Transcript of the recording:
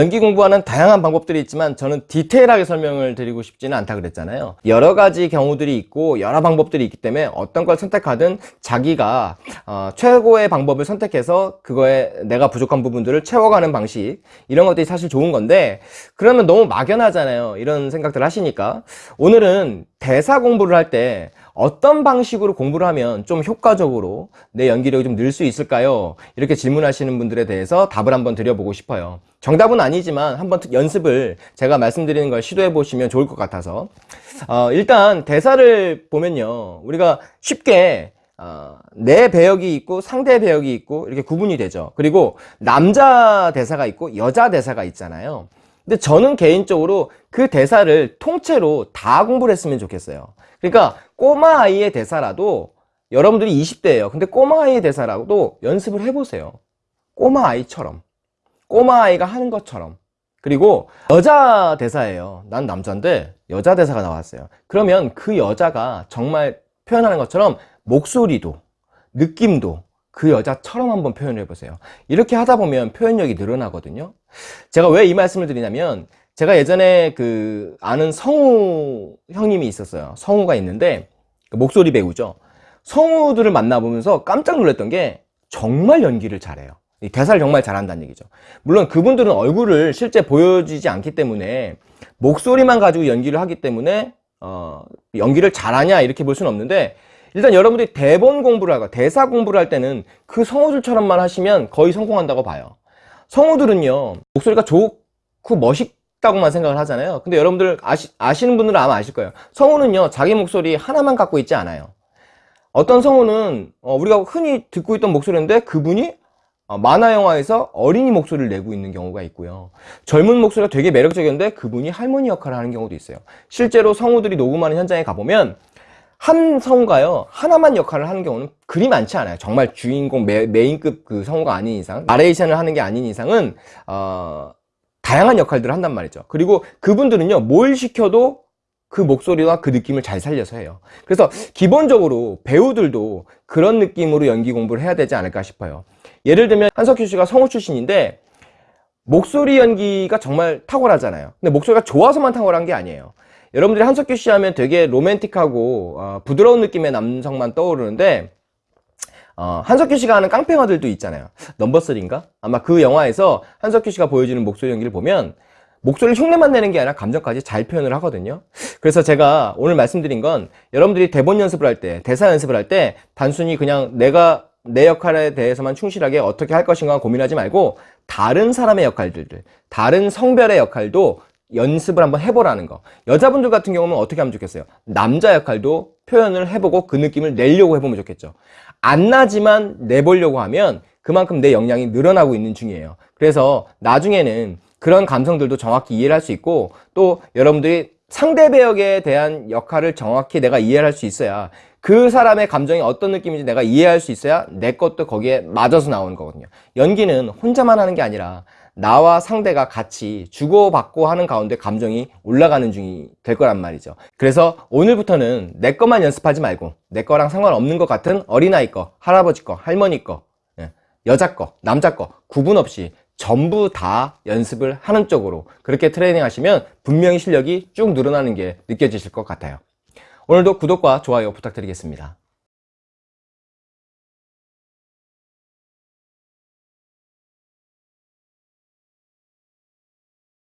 연기 공부하는 다양한 방법들이 있지만 저는 디테일하게 설명을 드리고 싶지는 않다 그랬잖아요. 여러 가지 경우들이 있고 여러 방법들이 있기 때문에 어떤 걸 선택하든 자기가 어, 최고의 방법을 선택해서 그거에 내가 부족한 부분들을 채워가는 방식 이런 것들이 사실 좋은 건데 그러면 너무 막연하잖아요. 이런 생각들 하시니까. 오늘은 대사 공부를 할 때 어떤 방식으로 공부를 하면 좀 효과적으로 내 연기력이 좀 늘 수 있을까요? 이렇게 질문하시는 분들에 대해서 답을 한번 드려보고 싶어요. 정답은 아니지만 한번 연습을 제가 말씀드리는 걸 시도해 보시면 좋을 것 같아서. 어, 일단 대사를 보면요. 우리가 쉽게 어, 내 배역이 있고 상대 배역이 있고 이렇게 구분이 되죠. 그리고 남자 대사가 있고 여자 대사가 있잖아요. 근데 저는 개인적으로 그 대사를 통째로 다 공부를 했으면 좋겠어요 그러니까 꼬마 아이의 대사라도 여러분들이 20대예요. 근데 꼬마 아이의 대사라도 연습을 해보세요. 꼬마 아이처럼. 꼬마 아이가 하는 것처럼. 그리고 여자 대사예요. 난 남자인데 여자 대사가 나왔어요. 그러면 그 여자가 정말 표현하는 것처럼 목소리도 느낌도 그 여자처럼 한번 표현을 해보세요. 이렇게 하다 보면 표현력이 늘어나거든요. 제가 왜 이 말씀을 드리냐면 제가 예전에 그 아는 성우 형님이 있었어요. 성우가 있는데 그 목소리 배우죠. 성우들을 만나보면서 깜짝 놀랐던 게 정말 연기를 잘해요. 대사를 정말 잘한다는 얘기죠. 물론 그분들은 얼굴을 실제 보여주지 않기 때문에 목소리만 가지고 연기를 하기 때문에 어, 연기를 잘하냐 이렇게 볼 수는 없는데 일단 여러분들이 대본 공부를 하고 대사 공부를 할 때는 그 성우들처럼만 하시면 거의 성공한다고 봐요. 성우들은요 목소리가 좋고 멋있 다고만 생각을 하잖아요. 근데 여러분들 아시, 아시는 분들은 아마 아실 거예요. 성우는요 자기 목소리 하나만 갖고 있지 않아요. 어떤 성우는 어, 우리가 흔히 듣고 있던 목소리인데 그분이 어, 만화 영화에서 어린이 목소리를 내고 있는 경우가 있고요. 젊은 목소리가 되게 매력적이었는데 그분이 할머니 역할을 하는 경우도 있어요. 실제로 성우들이 녹음하는 현장에 가보면 한 성우가요 하나만 역할을 하는 경우는 그리 많지 않아요. 정말 주인공 메, 메인급 그 성우가 아닌 이상 나레이션을 하는 게 아닌 이상은 어, 다양한 역할들을 한단 말이죠. 그리고 그분들은요 뭘 시켜도 그 목소리와 그 느낌을 잘 살려서 해요. 그래서 기본적으로 배우들도 그런 느낌으로 연기 공부를 해야 되지 않을까 싶어요. 예를 들면 한석규 씨가 성우 출신인데 목소리 연기가 정말 탁월하잖아요. 근데 목소리가 좋아서만 탁월한 게 아니에요. 여러분들이 한석규 씨 하면 되게 로맨틱하고 어, 부드러운 느낌의 남성만 떠오르는데 어, 한석규 씨가 하는 깡패마들도 있잖아요 넘버 3인가? 아마 그 영화에서 한석규 씨가 보여주는 목소리 연기를 보면 목소리를 흉내만 내는 게 아니라 감정까지 잘 표현을 하거든요 그래서 제가 오늘 말씀드린 건 여러분들이 대본 연습을 할 때 대사 연습을 할 때 단순히 그냥 내가 내 역할에 대해서만 충실하게 어떻게 할 것인가 고민하지 말고 다른 사람의 역할들을 다른 성별의 역할도 연습을 한번 해보라는 거. 여자분들 같은 경우는 어떻게 하면 좋겠어요? 남자 역할도 표현을 해보고 그 느낌을 내려고 해보면 좋겠죠. 안 나지만 내보려고 하면 그만큼 내 역량이 늘어나고 있는 중이에요. 그래서 나중에는 그런 감성들도 정확히 이해를 할 수 있고 또 여러분들이 상대 배역에 대한 역할을 정확히 내가 이해를 할 수 있어야 그 사람의 감정이 어떤 느낌인지 내가 이해할 수 있어야 내 것도 거기에 맞아서 나오는 거거든요. 연기는 혼자만 하는 게 아니라 나와 상대가 같이 주고받고 하는 가운데 감정이 올라가는 중이 될 거란 말이죠. 그래서 오늘부터는 내 것만 연습하지 말고 내 거랑 상관없는 것 같은 어린아이 거 할아버지 거 할머니 거 예, 여자 거 남자 거 구분 없이 전부 다 연습을 하는 쪽으로 그렇게 트레이닝 하시면 분명히 실력이 쭉 늘어나는 게 느껴지실 것 같아요. 오늘도 구독과 좋아요 부탁드리겠습니다